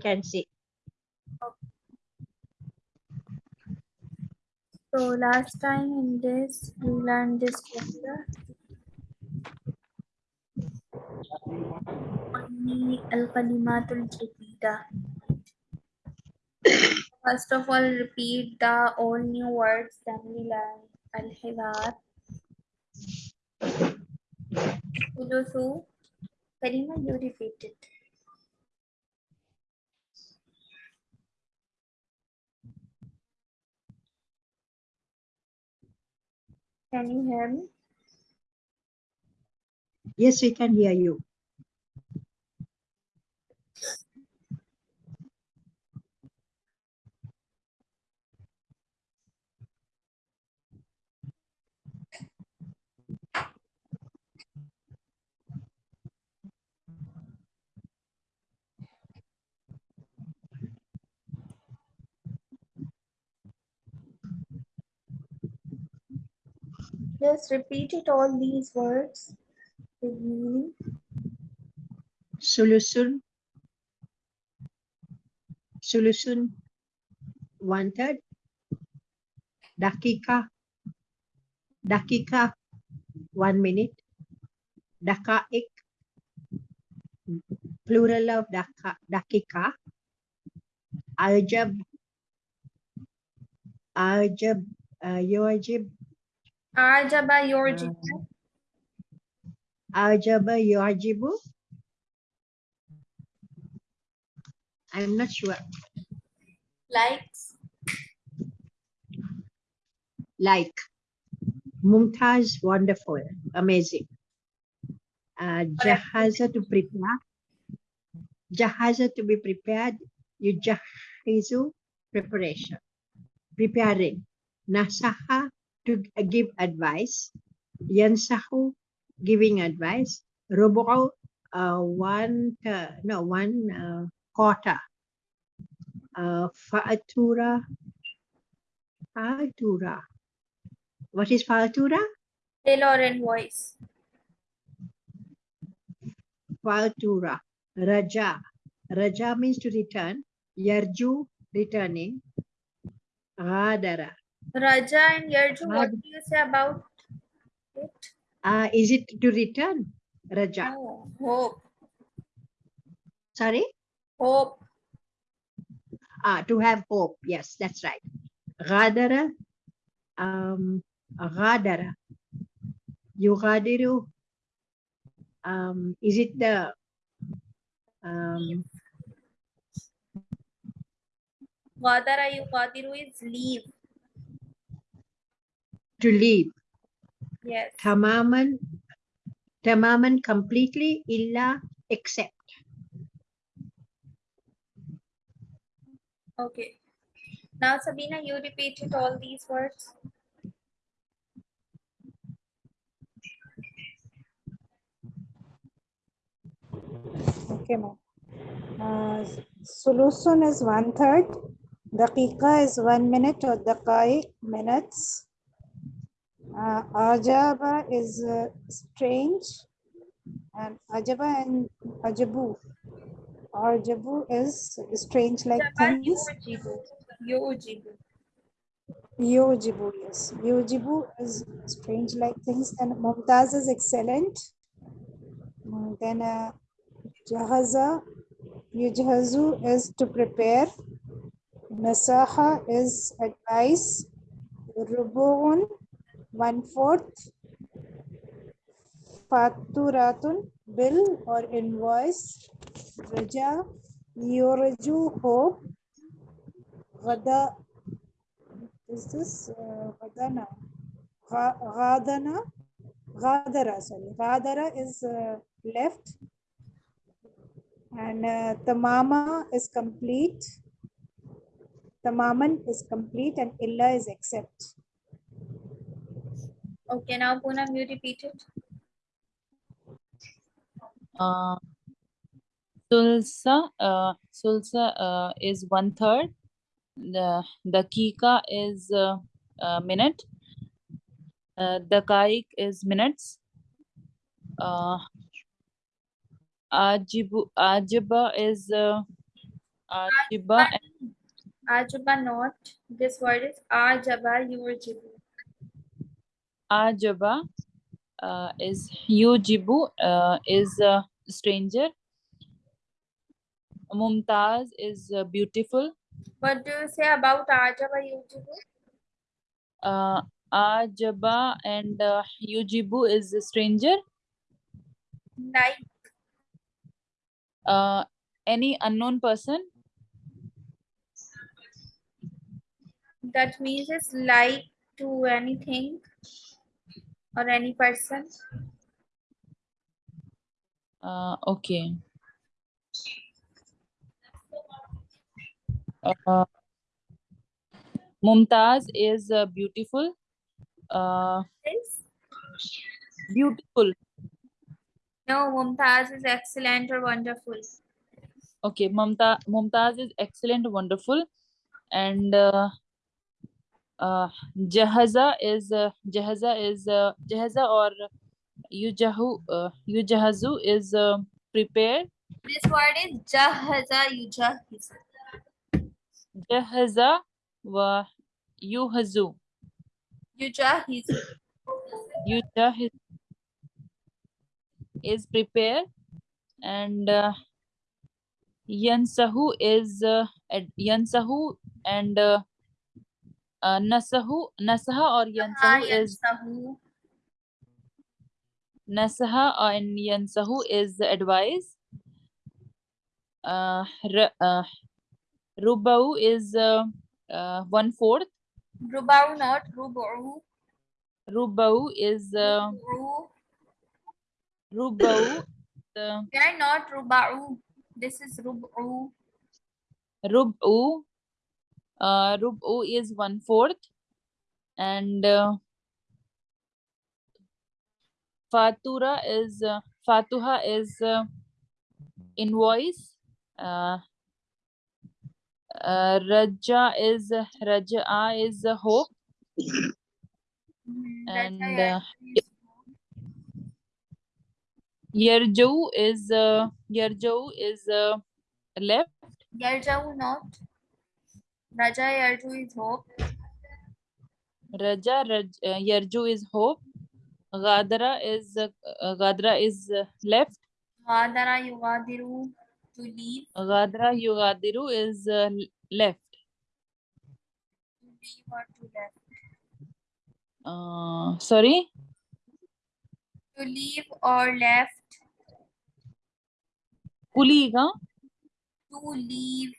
can see. So last time in this, we learned this chapter. First of all, repeat the all new words, then we learn al-hiwar. Ulusu. Karima, you repeat it. Can you hear me? Yes, we can hear you. Just repeat it all these words. Solution. Solution. One third. Dakika. Dakika. One minute. Dakaik. Plural of dakika. Ajab. Ajab. Uh. Ajaba yorjibu. Ajaba yajibu. I'm not sure. Likes. like Mumtaz, wonderful, amazing. Uh, jahaza to prepare. Jahaza to be prepared. You jahizu, preparation. Preparing. Nasaha, to give advice. Yansahu, giving advice. Rubu'u, uh, one, uh, no, one uh, quarter. Uh, fa'atura, fa'atura. What is fa'atura? Tailor and voice. Fa'atura. Raja. Raja means to return. Yarju, returning. Ghadara. Raja and Yarju, what do you say about it? Uh, is it to return? Raja. Oh, hope. Sorry? Hope. Ah, to have hope. Yes, that's right. Ghadara. Um, ghadara. Yughadiru. Um, is it the um, Ghadara yughadiru is leave. To leave? Yes. Tamaman. Tamaman completely illa except. Okay. Now, Sabina, you repeated all these words. Okay, ma'am. Uh, solution is one third. Daqiqa is one minute or daqaiq minutes. Uh, ajaba is uh, strange. And ajaba and ajabu. Ajabu is strange like things. Yujibu. Yujibu, yes. Yujibu is strange like things. And Mumtaz is excellent. Mm, Then uh, Jahaza, Yujhazu is to prepare. Nasaha is advice. Rubu'un, one fourth. Faturatun, bill or invoice. Raja, Yoraju, hope. Gada, is this uh, Gadana? Ga- Gadana, Gadara, sorry. Gadara is uh, left. And uh, Tamama is complete. Tamaman is complete and Illa is except. Okay, now Poonam, you repeat it. Uh, Sulsa, uh, Sulsa uh, is one third. The Dakika is uh, uh, minute. Uh, Dakaik is minutes. Uh, Ajibu, Ajiba is uh, ajiba and Ajaba not. This word is ajaba yujibu. Ajaba uh, is yujibu uh, is uh, stranger. Mumtaz is uh, beautiful. What do you say about ajaba yujibu? Uh, ajaba and uh, yujibu is a stranger. Like Uh, any unknown person. that means it's like to anything or any person. Uh, okay. Uh, Mumtaz is uh, beautiful. Uh, Is beautiful. no Mumtaz is excellent or wonderful. Okay, Mumta Mumtaz is excellent, wonderful, and uh, uh, Jahaza is uh, Jahaza is uh, Jahaza or Yujahu uh, Yujahazu is uh, prepared. This word is jahaza yujahiz. Jahaza wa Yuhazu. Yujahiz. Yujahiz is prepared, and uh, Yansahu is uh, Yansahu and uh, uh, Nasahu Nasaha or Yansahu is. Nasaha and Yansahu is advice. Uh, uh, Rubau is uh, uh, one fourth. Rubau not rubu. Rubau is uh, Rubau. They are not rubau. This is rubu. Rubu. Uh, Rubu is one fourth, and uh, Fatura is uh, Fatuha is uh, invoice. Uh, uh, Raja is Raja is uh, hope. And, uh, is uh, Yarjau is uh, left. Yarjau not. Raja Yarju is hope. Raja Raj, uh, Yarju is hope. Gadara is uh, uh, Gadara is uh, left. Ghadara yugadiru to leave. Gadara Yugadiru is uh, left. To leave or to left. Uh, sorry, To leave or left. Huh? To leave.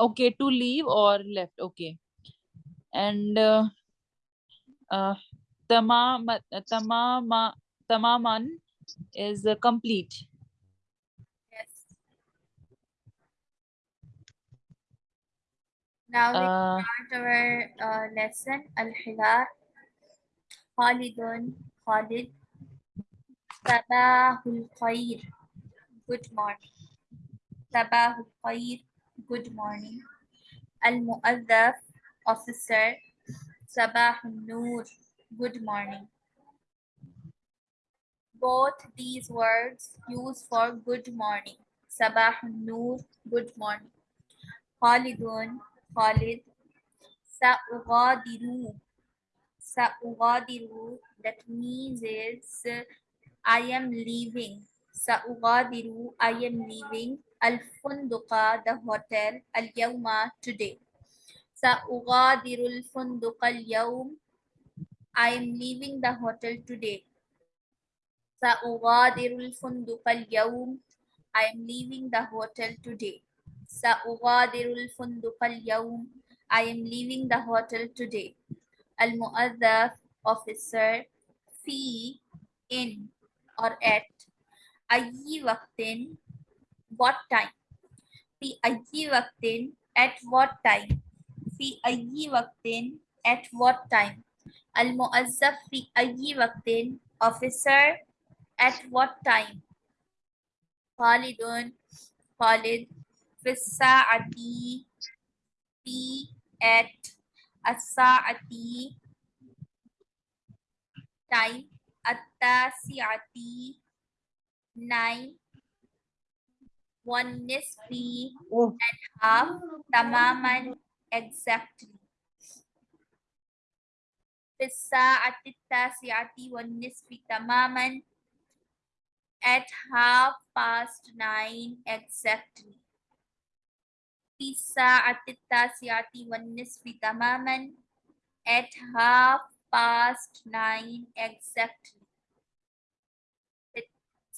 Okay, to leave or left. Okay, and uh, uh, tamam tamama tamaman is uh, complete. Yes. Now we Uh, start our uh, lesson. Al-Hilar. Khalidun. Khalid. Sabahul Khair. Good morning. Sabahul Khair. Good morning. Al-Mu'adhaf. Officer. Sabah Noor. Good morning. Both these words used for good morning. Sabah Noor. Good morning. Khalidun. Khalid. Sa'ugadiru. Sa'ugadiru. That means is I am leaving. Sa'ugadiru. I am leaving. Al-Funduqa, the hotel. Al-Yawma, today. Sa'ugadiru al-Funduqa al-Yawm. I am leaving the hotel today. سأغادر الفندق اليوم. I am leaving the hotel today. سأغادر الفندق اليوم. I am leaving the hotel today. المؤذف officer في in or at أي وقت what time في أي وقت at what time في أي وقت at what time المؤذف في أي وقت officer at what time خالد خالد في الساعة في at الساعة time التاسعة nine والنصف Oh, half تماما exactly في الساعة التاسعة والنصف تماما at half past nine exactly في الساعة التاسعة والنصف تماما at half past nine exactly في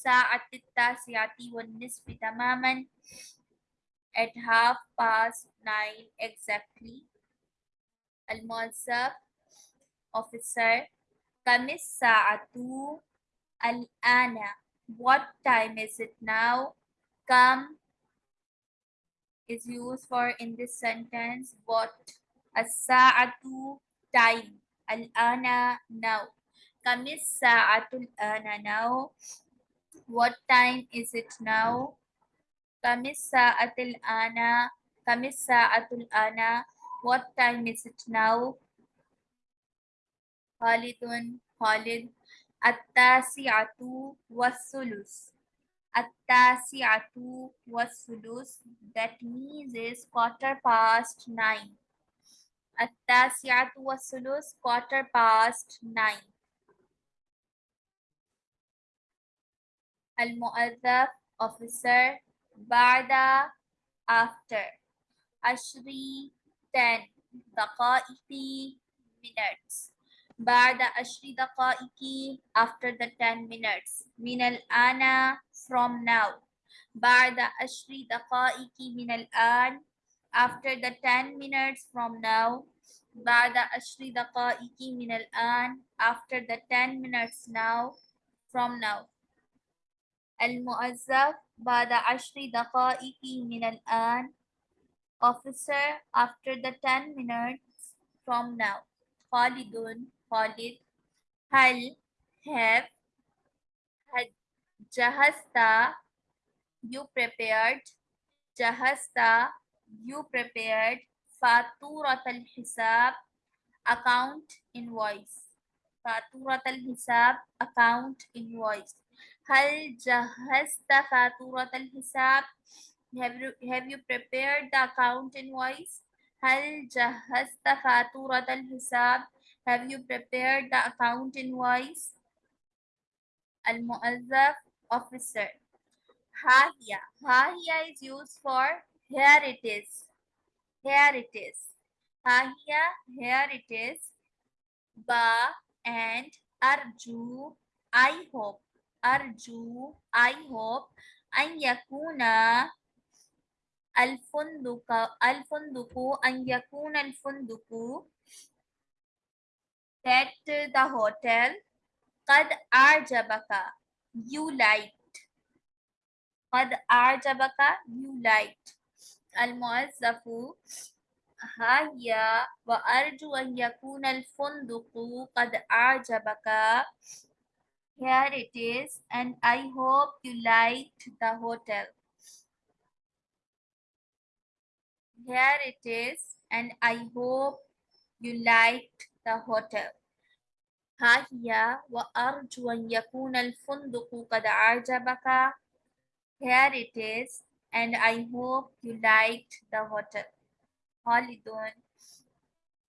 الساعة التاسعة والنصف تماما at half past nine exactly الموظف officer كم الساعة الآن what time is it now كم is used for in this sentence what الساعة time الآن now كم الساعة الآن now what time is it now كم الساعة الآن كم الساعة الآن what time is it now خالد خالد التاسعة والثلث التاسعة والثلث that means is quarter past nine التاسعة والثلث quarter past nine المؤذف officer بعد after عشري ten دقائق minutes بعد عشر دقائق after the 10 minutes من الآن from now بعد عشر دقائق من الآن after the 10 minutes from now بعد عشر دقائق من الآن after the 10 minutes now from now المؤذف بعد عشر دقائق من الآن officer after the 10 minutes from now خالد خالد هل have had جهزت you prepared جهزت you prepared فاتورة الحساب account invoice فاتورة الحساب account invoice هل جهزت فاتورة الحساب have you, have you prepared the account invoice هل جهزت فاتورة الحساب have you prepared the account invoice المؤذف officer ها هي ها هي is used for here it is here it is ها هي here it is ba and أرجو I hope أرجو I hope أن يكون الفندق الفندق أن يكون الفندق that the hotel. قد أعجبك you liked. قد أعجبك you liked. المؤذف ها هي وأرجو أن يكون الفندق قد أعجبك. here it is and I hope you liked the hotel here it is and I hope you liked the hotel ها هي وأرجو أن يكون الفندق قد أعجبك here it is and I hope you liked the hotel خالد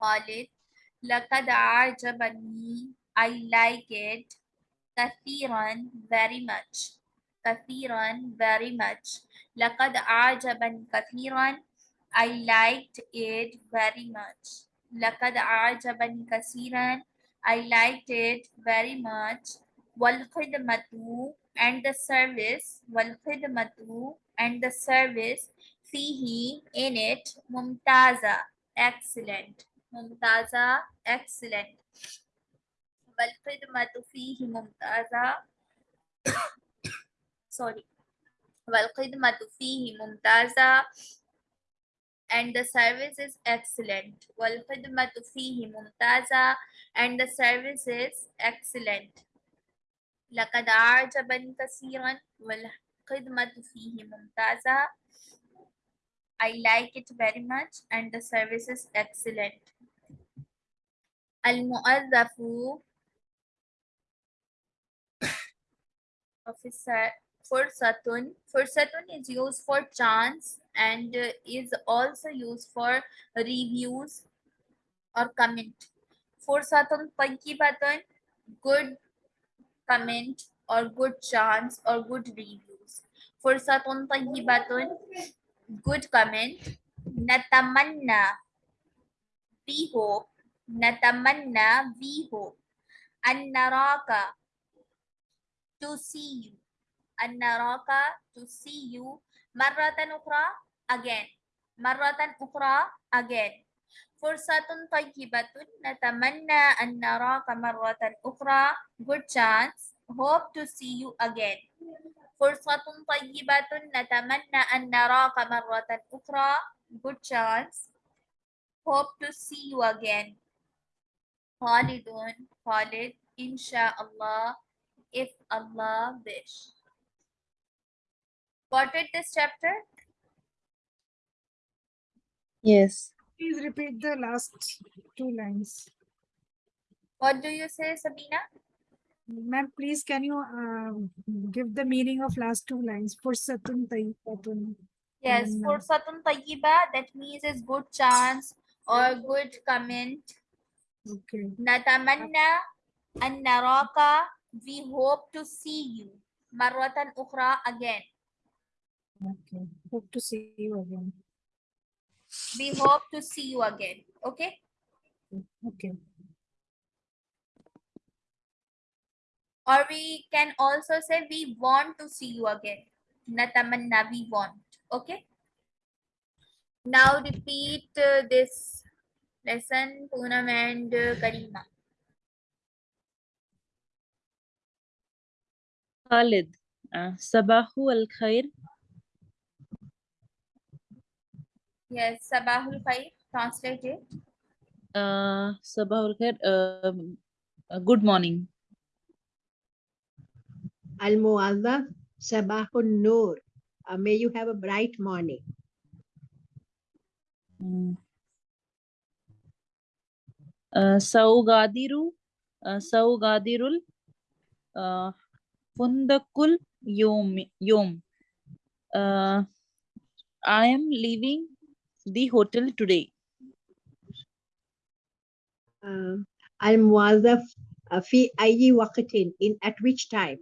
خالد لقد أعجبني I like it كثيرا very much كثيرا very much لقد أعجبني كثيرا I liked it very much لقد أعجبني كثيرا I liked it very much والخدمة and the service والخدمة and the service فيه in it ممتازة excellent ممتازة excellent والخدمة فيه ممتازة sorry والخدمة فيه ممتازة and the service is excellent والخدمة فيه ممتازة and the service is excellent لقد أعجبني كثيرا والخدمة فيه ممتازة I like it very much and the service is excellent المؤذف Fursatun. Fursatun is used for chance and uh, is also used for reviews or comment. Fursatun tayyibatun, good comment or good chance or good reviews. Fursatun tayyibatun, good comment. Natamanna, we hope. Natamanna, we hope. An naraka, to see you. An naraka, to see you. Marratan ukra, again. Marratan ukra, again. Fursatun tayyibatun, natamanna an naraka marratan ukra. Good chance. Hope to see you again. Fursatun tayyibatun, natamanna an naraka marratan ukra. Good chance. Hope to see you again. Khalidun, Khalid, inshallah, if Allah wish. Got it this chapter? Yes. Please repeat the last two lines. What do you say, Sabina? Ma'am, please can you uh, give the meaning of last two lines? For Satun Tayyipatun. Yes, Mm. fursatun tayyiba, that means is good chance or good comment. Okay. Natamanna an naraka, we hope to see you. Marwatan ukhra again. Okay. Hope to see you again. We hope to see you again. Okay? Okay. Or we can also say we want to see you again. Natamanna, we want. Okay? Now repeat uh, this lesson, Poonam and uh, Karima. Khalid. Uh, Sabahu al khair. Yes, Sabahul Khair, translate it. Uh, Sabahu al khair. Um, uh, good morning. Al Muazzaf, Sabahun Noor. Uh, may you have a bright morning. Mm. Uh, Saugadiru. Uh, Saugadirul. Uh, Fundakul Yom. Yom. Uh, I am leaving the hotel today. Um, Al Muazzaf, uh, fi ayyi waqtin, in at which time?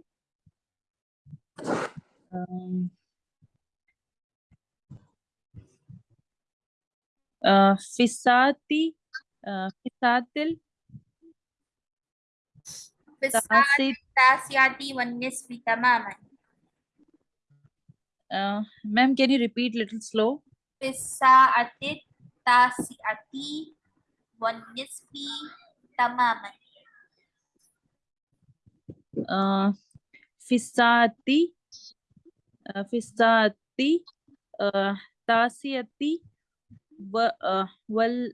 Um, uh, Fisati. Uh, Fisatil. Fisat Tasit. Tasiati wan nisfi tamaman. Uh, ma'am, can you repeat little slow? Fisaatit Tasiati wan nisfi tamaman. uh, Fisati, uh, Fisati, uh, Tasiati, wa, uh, wal,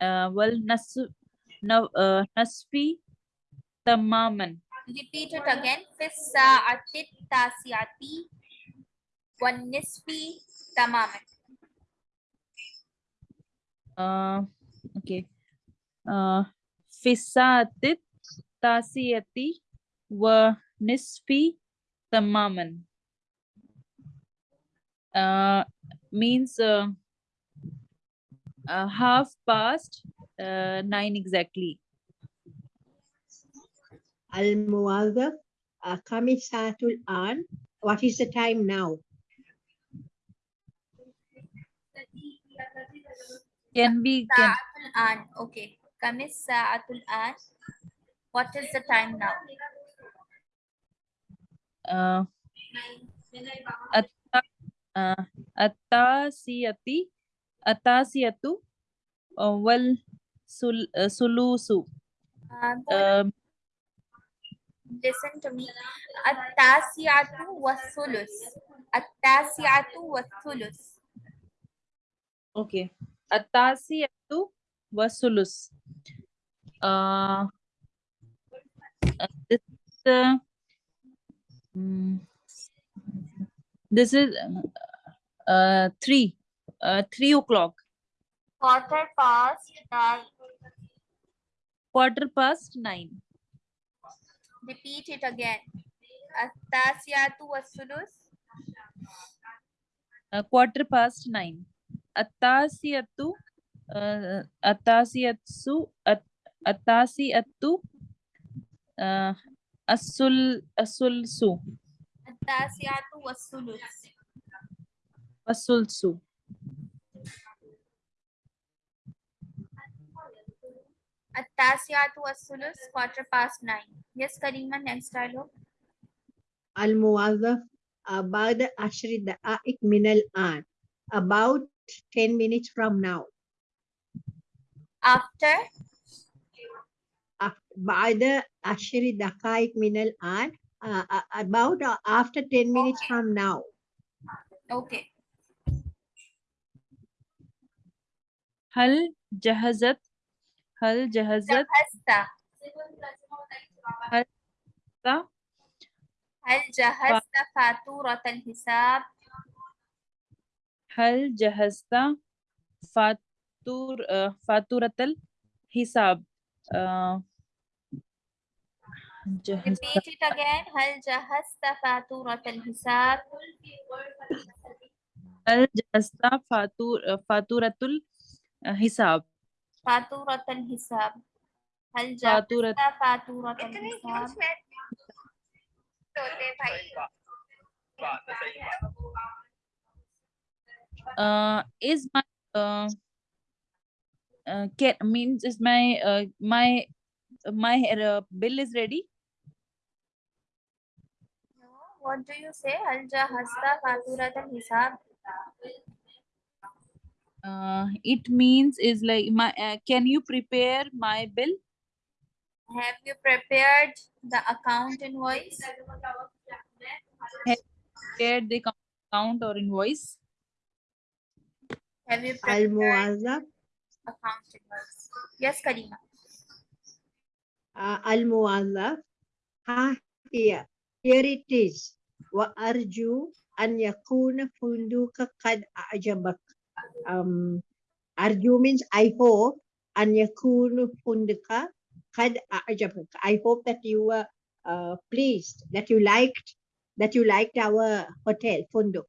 uh, wal nas, na, uh, nasfi, tamaman. Repeat it again. Fisaatit Tasiati wan nisfi tamaman. Uh, okay. Uh, Fisatit, Tasiyati, wa nisfi, tamaman. Uh, means uh, uh, half past uh, nine exactly. Al Muazzaf, uh, Kamisatul An. What is the time now? Can be can an. Okay. Kamis sa'atul an. What is the time now? uh, atta, uh, atasiyati atasiyatu uh, wal sul, uh, sulusu um, listen to me. At-tasi'atu was-sulus. At-tasi'atu was-sulus. okay atasiyatu wasulus uh, uh, this is uh, mm, this is uh, three uh, three o'clock Quarter past nine. quarter past nine Repeat it again. Atasiatu asulus. Uh, quarter past nine. Atasiatu. Uh, Atasiatu. At, attasyatu. Uh, asul, asulsu. Attasyatu wasulus. Wasulsu. التاسعة والثلث quarter past nine yes Karima next dialogue الموظف uh, بعد عشر دقائق من الآن about 10 minutes from now after Af- بعد عشر دقائق من الآن uh, uh, about uh, after 10 minutes from now okay هل جهزت هل جهزت؟ جهزت. هل جهزت؟ فاتورة الحساب؟ هل جهزت فاتور آه، فاتورة الحساب؟ آه، جهزت؟ Repeat it again. هل جهزت فاتورة الحساب؟ هل جهزت فاتور فاتورة الحساب؟ فاتورة الحساب هل jabta فاتورة الحساب बोले भाई is my uh, uh, get means is my uh, my my uh, bill is ready no, what do you say al jahasta faturatan hisab uh, it means is like my uh, can you prepare my bill? Have you prepared the account invoice? Have prepared the account or invoice? Have you prepared account invoice? Yes karima uh, al muwazzaf ha here. Here it is. Wa arju an yakuna funduka qad a'jabak um, arguments, I hope, an yakunu hundaka kad. Uh, uh, I hope that you were uh, pleased, that you liked, that you liked our hotel, Funduk.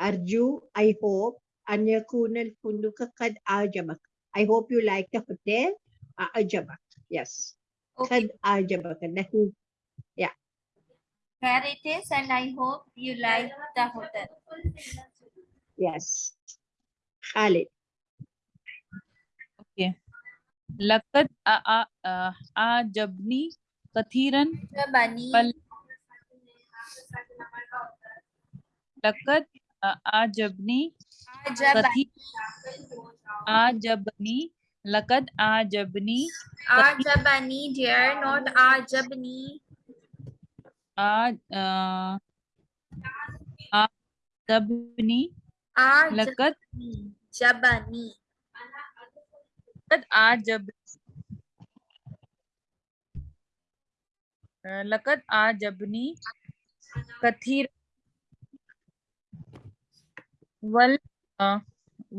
Arju, I hope, an yakuna funduka kad uh, ajabak I hope you liked the hotel, ajabak Yes. Okay. Kad ajabak that where it is, and I hope you like the hotel. Yes. Ali. Okay. Lakat a a a jabni kathiran Jabani. Lakat a jabni. Lakat ajabni Ajabani dear not ajabni आज आज लकत जबनी जब लकत जबनी Kathir वल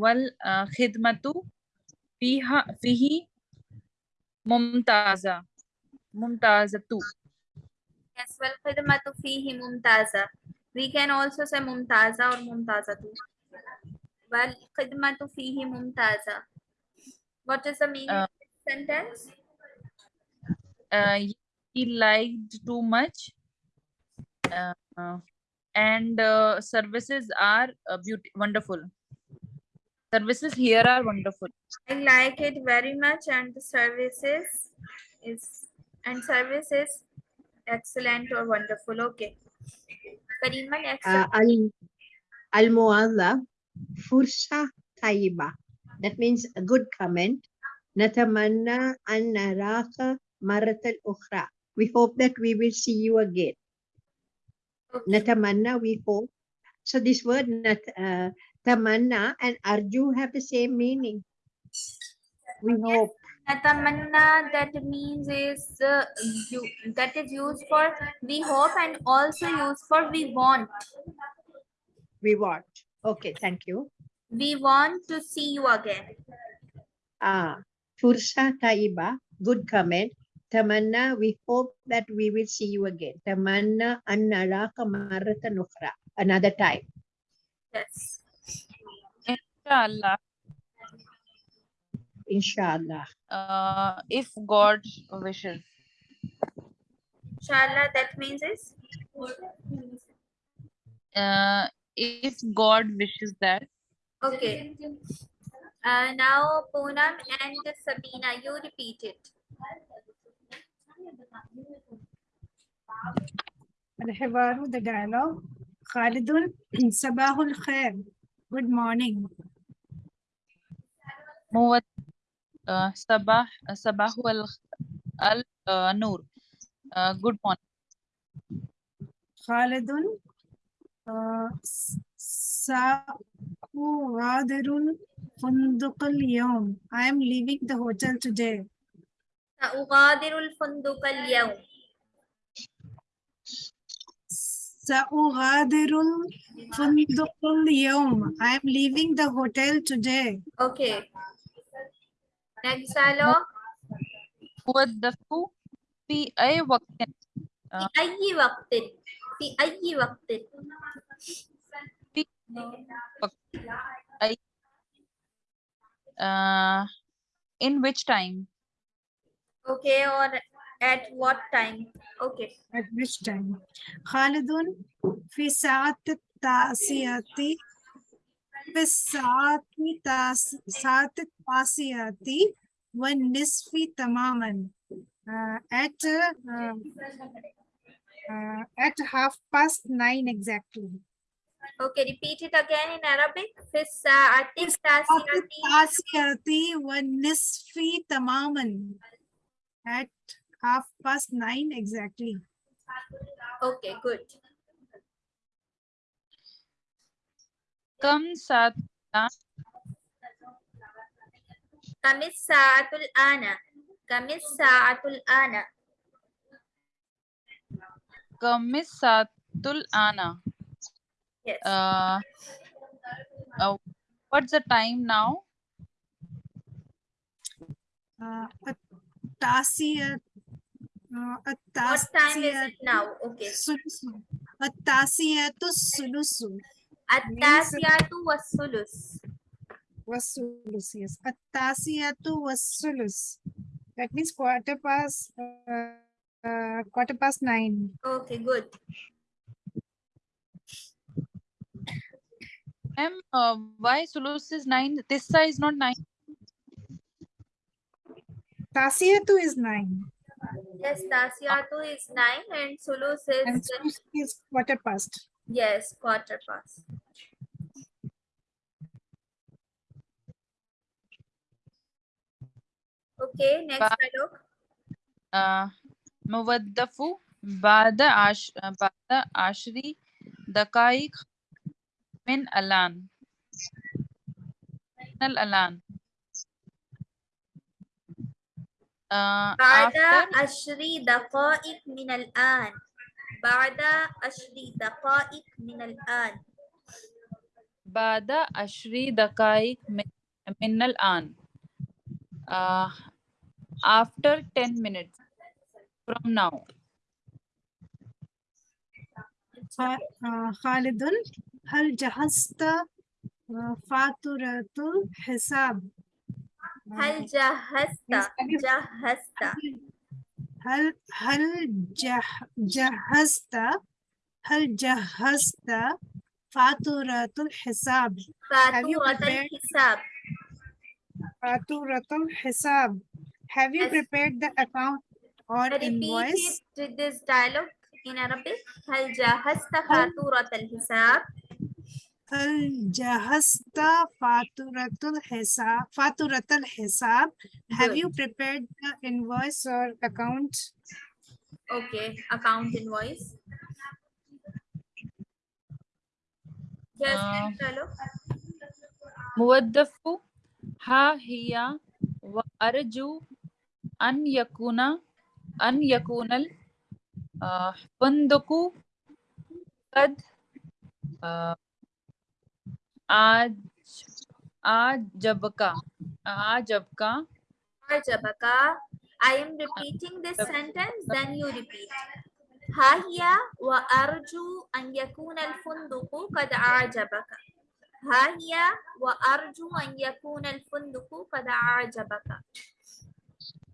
वल खिदमतु फीहा फीही मुमताजा मुमताजतु। Yes, well, khidmatu fihi mumtaza. We can also say mumtaza or mumtaza too. Well, khidmatu fihi mumtaza. What is the meaning uh, of this sentence? Uh, he liked too much. Uh, and uh, services are uh, beautiful, wonderful. Services here are wonderful. I like it very much and the services is and services excellent or wonderful. Okay. Karima, excellent. Uh, al, al fursa fursha taiba. That means a good comment. Natamanna an naraka maratal ukhra. We hope that we will see you again. Okay. Natamanna, we hope. So this word nat, uh, tamanna and arju have the same meaning. We hope. Natamanna that means is uh, you that is used for we hope and also used for we want. we want okay thank you We want to see you again. ah fursa taiba good comment Tamanna, we hope that we will see you again. Tamanna an naraka marratan. Another time. Yes. Inshallah, Inshallah. uh, if God wishes. Inshallah, that means is Uh, if God wishes that. okay. Uh, now Poonam and Sabina, you repeat it. الحوار the dialogue خالد صباح الخير good morning موت uh, sabah sabahu al, al uh, nur uh, good morning. khalidun uh, sa'u ghadirun fundukal yawm i am leaving the hotel today. sa'ughadirul fundukal yawm sa'ughadirul fundukal yawm i am leaving the hotel today. Okay. Next dialogue. موظف في أي وقت في أي وقت في أي وقت في وقت أي uh, in which time Okay, or at what time? Okay. at which time خالد في ساعة التاسعة सात्विकासियति व निस्फी तमामन at uh, uh, at half past nine exactly. Okay, repeat it again in Arabic. Fisati Tasiyati when nisfi tamaman at half past nine exactly. Okay, good. Kamsata. Kamis saatul ana. Kamis saatul ana. Kamis saatul ana. Yes. Uh, uh, what's the time now? Uh, Atasiyat. Uh, Atasiyat. What time is it now? Okay. Sulusu. Atasiyatu sulusu. At-tasiyatu was-sulus. Was-sulus, yes. At-tasiyatu was-sulus. That means quarter past, uh, uh, quarter past nine. Okay, good. Ma'am, uh, why sulus is nine? Tissa is not nine. Tasiyatu is nine. Yes, Tasiyatu is nine and sulus is... And sulus is quarter past. Yes, quarter past. Okay, next Ba- dialogue. uh, موظف بعد عش بعد عشر دقائق من الآن من الآن uh, بعد عشر دقائق من الآن. بعد عشر دقائق من الآن. بعد عشر دقائق من, من الآن. uh, after 10 minutes from now. خا- خالد هل جهزت فاتورة الحساب؟ هل جهزت؟ جهزت. هل هل جه جهزت هل جهزت فاتورة الحساب؟ you فاتورة prepared- الحساب فاتورة الحساب. Have you Yes. prepared the account or repeat invoice? it this dialogue in Arabic هل جهزت فاتورة الحساب Al-Jahasta Faturatul Hisab. Faturatul Hisab. Have you prepared the invoice or account? Okay, account invoice. Yes, uh, hello. Muwaddafu ha hiya wa arju an yakuna an yakunal uh, funduku kad uh, आज أعجبك أعجبك أعجبك I am repeating this sentence, then you repeat. ها هي وأرجو أن يكون الفندق قد أعجبك. ها هي وأرجو أن يكون الفندق قد أعجبك.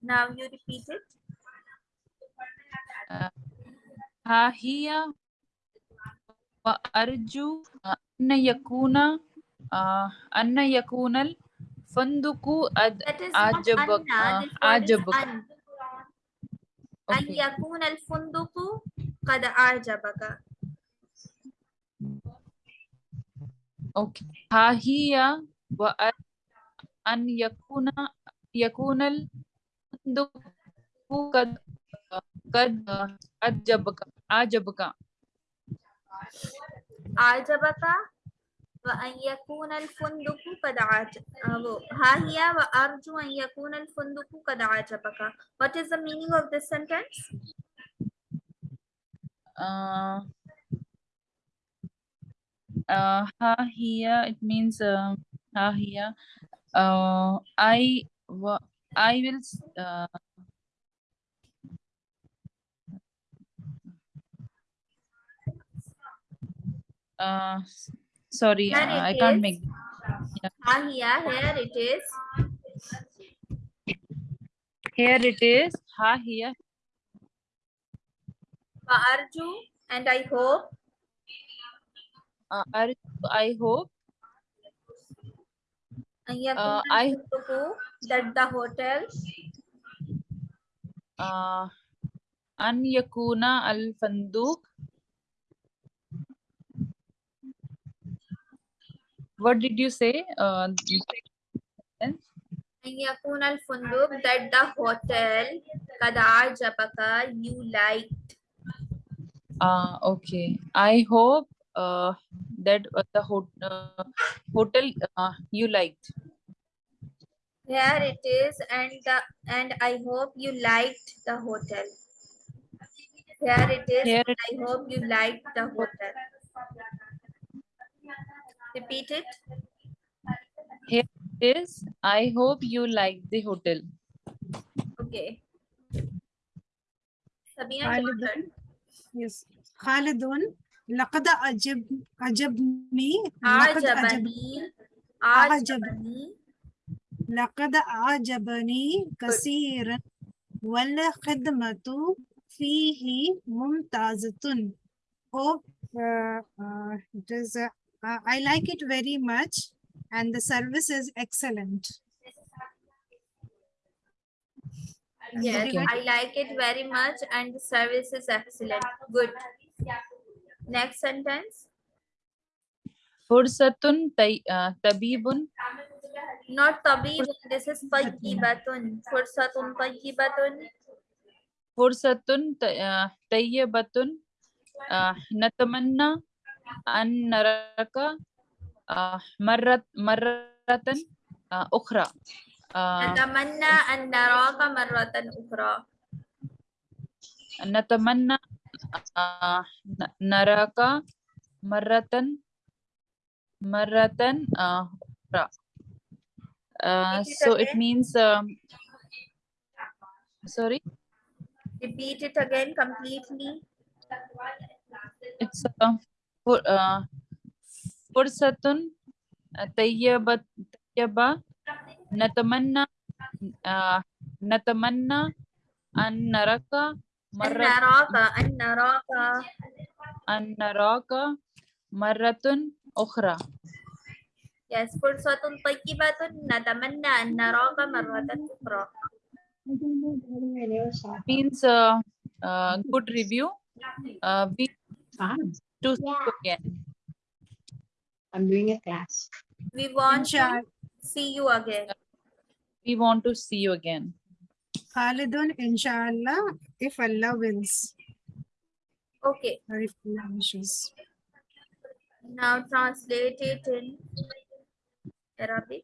Now you repeat it. ها هي وأرجو अन्न यकूनल फंदुकु आजबक आजबक। अन। फंदुकु कद आजबक। Okay हाहिया व अन यकूनल फंदुकु कद कद आजबक आजबक। आजबका one यकून अलफुंदुक कद आज वो हाहिया व अर्जु अन यकून अलफुंदुक कद आजबका। What is the meaning of this sentence uh uh hahiya it means uh, hahiya uh i i will uh, uh, sorry, uh, I can't is. make. Yeah. Ah, yeah, here it is. Here it is. Ha, here. Uh, Arju, and I hope. Uh, Arju, I hope. Uh, uh I hope that the hotel. Uh, an yakuna al fanduk What did you say? Uh, أن يكون الفندق that the hotel قد أعجبك you liked uh, okay. I hope uh, that uh, the ho uh, hotel uh, you liked. Here it is, and the and I hope you liked the hotel. Here it is, Here and I hope you liked the hotel. Repeat it. Here it is. I hope you liked the hotel. Okay. Sabina, I'll your do- turn. Yes. خالد لقد أعجب أعجبني لقد أعجب Ajabani. أعجب. Ajabani. لقد أعجبني كثيرا والخدمة فيه ممتازة. Hope uh, uh, it is. Uh, uh, I like it very much, and the service is excellent. Yes, I like it very much, and the service is excellent. Good. Next sentence. Fursatun tay, tabibun Not tabib. This is tayyibatun. Fursatun tayyibatun. fursatun tay- uh, tayyibatun uh, natamanna an naraka uh, marrat marratan uh, ukhra uh, نتمنى أن نراك مرة أخرى. نتمنى آه، ن- نراك مرة مرة آه، أخرى. Uh, Repeat it so it again. means um, sorry Repeat it again completely. it's uh, for uh, fursatun uh, tayyibat tayyaba natamanna uh, natamanna an naraka أن marrat نراك أن نراك an naraka marratun ukhra Yes, فرصة طيبة نتمنى أن نراك مرة أخرى. means uh, uh, good review uh, we Fine. to see you again I'm doing a class. We want to see you again. we want to see you again Khalidun, inshallah, if Allah wills. Okay, Or if Allah wishes. now translate it in Arabic.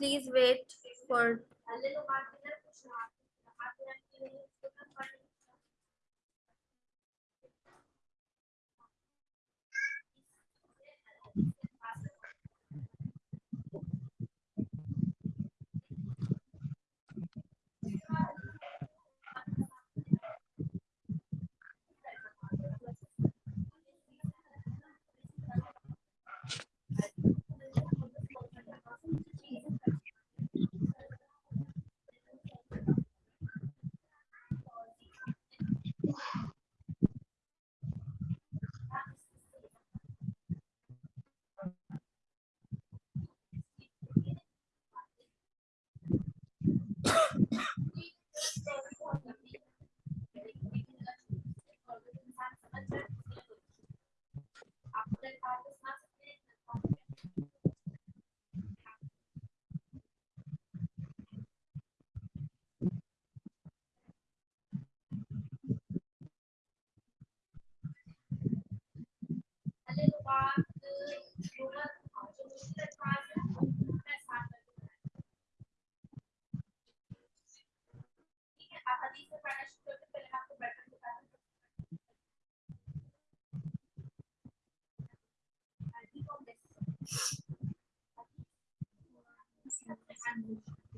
Please wait for language